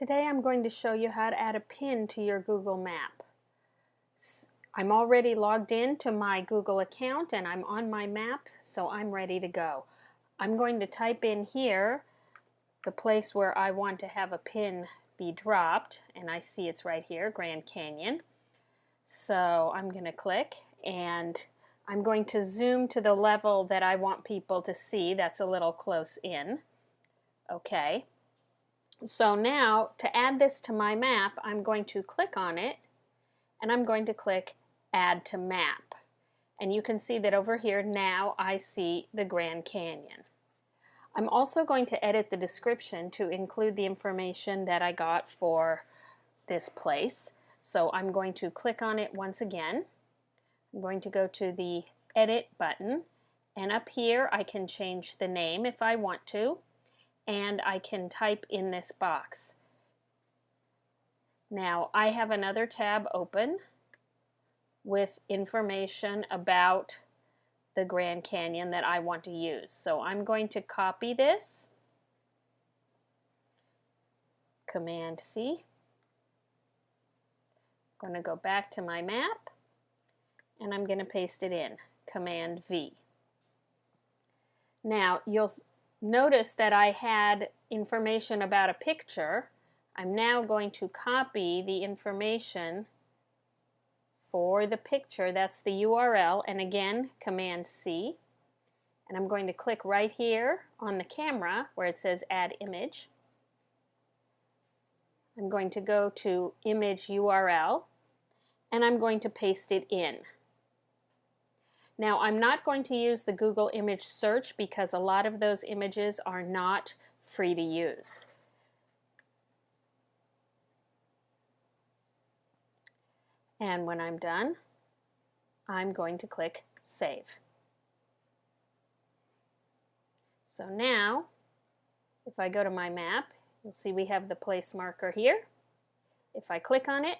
Today I'm going to show you how to add a pin to your Google Map. I'm already logged in to my Google account and I'm on my map so I'm ready to go. I'm going to type in here the place where I want to have a pin be dropped and I see it's right here, Grand Canyon. So I'm going to click and I'm going to zoom to the level that I want people to see. That's a little close in. Okay. So now to add this to my map, I'm going to click on it and I'm going to click Add to Map. And you can see that over here now I see the Grand Canyon. I'm also going to edit the description to include the information that I got for this place. So I'm going to click on it once again. I'm going to go to the Edit button and up here I can change the name if I want to and I can type in this box. Now I have another tab open with information about the Grand Canyon that I want to use. So I'm going to copy this, Command C. I'm going to go back to my map and I'm going to paste it in, Command V. Now you'll notice that I had information about a picture. I'm now going to copy the information for the picture. That's the URL. And again, Command C. And I'm going to click right here on the camera where it says Add Image. I'm going to go to Image URL and I'm going to paste it in. Now I'm not going to use the Google image search because a lot of those images are not free to use. And when I'm done, I'm going to click Save. So now, if I go to my map, you'll see we have the place marker here. If I click on it,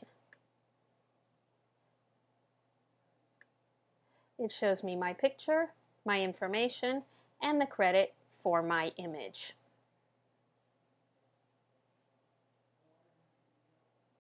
It shows me my picture, my information, and the credit for my image.